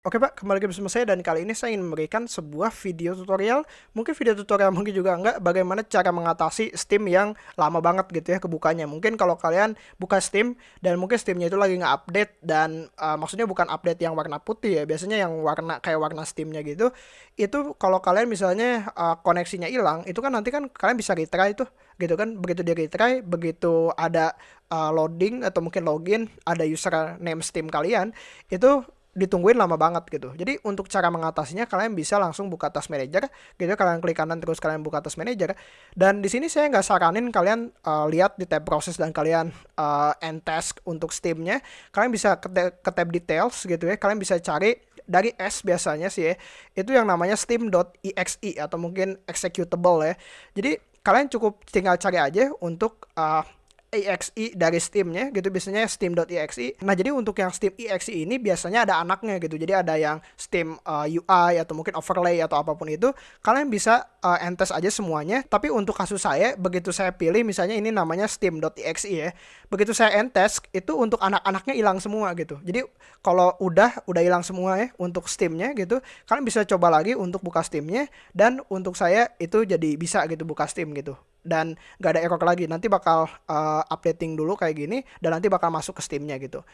Oke Pak, kembali lagi bersama saya dan kali ini saya ingin memberikan sebuah video tutorial, mungkin video tutorial mungkin juga enggak, bagaimana cara mengatasi Steam yang lama banget gitu ya kebukanya. Mungkin kalau kalian buka Steam dan mungkin Steamnya itu lagi nge-update dan uh, maksudnya bukan update yang warna putih ya, biasanya yang warna kayak warna Steamnya gitu, itu kalau kalian misalnya uh, koneksinya hilang, itu kan nanti kan kalian bisa retry itu gitu kan, begitu dia retry, begitu ada uh, loading atau mungkin login, ada username Steam kalian, itu ditungguin lama banget gitu. Jadi untuk cara mengatasinya kalian bisa langsung buka Task Manager, gitu kalian klik kanan terus kalian buka Task Manager. Dan di sini saya nggak saranin kalian uh, lihat di tab proses dan kalian uh, end task untuk Steamnya. Kalian bisa ke, ke tab details gitu ya. Kalian bisa cari dari S biasanya sih ya. Itu yang namanya steam.exe atau mungkin executable ya. Jadi kalian cukup tinggal cari aja untuk uh, exe dari Steamnya gitu biasanya steam.exe nah jadi untuk yang steam exe ini biasanya ada anaknya gitu. Jadi ada yang steam uh, eh, UI atau mungkin overlay atau apa pun itu kalian bisa uh, entes aja semuanya. Tapi untuk kasus saya begitu saya pilih misalnya ini namanya steam.exe ya begitu saya entes itu untuk anak-anaknya hilang semua gitu. Jadi kalau udah udah hilang semua ya untuk steamnya gitu kalian bisa coba lagi untuk buka steamnya dan untuk saya itu jadi bisa gitu buka steam gitu dan gak ada error lagi. Nanti bakal uh, updating dulu kayak gini dan nanti bakal masuk ke Steamnya gitu.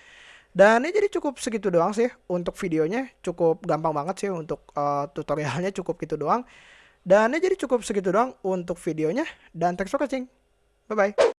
Dan ini jadi cukup segitu doang sih. Untuk videonya cukup gampang banget sih. Untuk uh, tutorialnya cukup gitu doang. Dan ini jadi cukup segitu doang untuk videonya. Dan thanks for watching. Bye bye